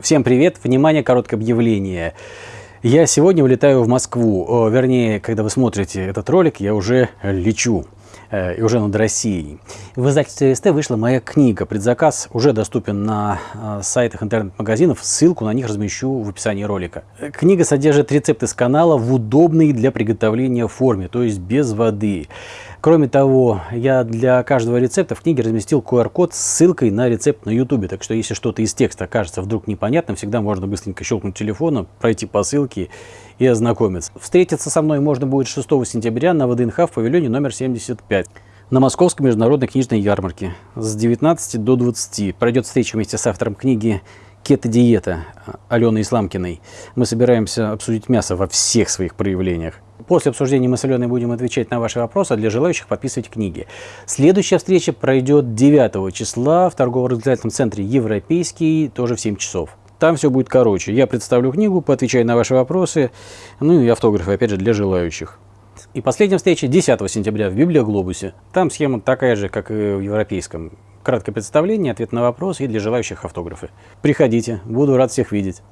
Всем привет! Внимание, короткое объявление. Я сегодня улетаю в Москву. Вернее, когда вы смотрите этот ролик, я уже лечу. Э, и уже над Россией. В издательстве СТ вышла моя книга. Предзаказ уже доступен на э, сайтах интернет-магазинов. Ссылку на них размещу в описании ролика. Книга содержит рецепты с канала в удобной для приготовления форме, то есть без воды. Кроме того, я для каждого рецепта в книге разместил QR-код с ссылкой на рецепт на YouTube. Так что если что-то из текста окажется вдруг непонятным, всегда можно быстренько щелкнуть телефоном, пройти по ссылке и ознакомиться. Встретиться со мной можно будет 6 сентября на ВДНХ в павильоне номер 75 на Московской международной книжной ярмарке с 19 до 20. Пройдет встреча вместе с автором книги «Кето-диета» Аленой Исламкиной. Мы собираемся обсудить мясо во всех своих проявлениях. После обсуждения мы с Аленой будем отвечать на ваши вопросы, а для желающих подписывать книги. Следующая встреча пройдет 9 числа в торгово-развлекательном центре «Европейский», тоже в 7 часов. Там все будет короче. Я представлю книгу, поотвечаю на ваши вопросы, ну и автографы, опять же, для желающих. И последняя встреча 10 сентября в Библиоглобусе. Там схема такая же, как и в европейском. Краткое представление, ответ на вопрос и для желающих автографы. Приходите, буду рад всех видеть.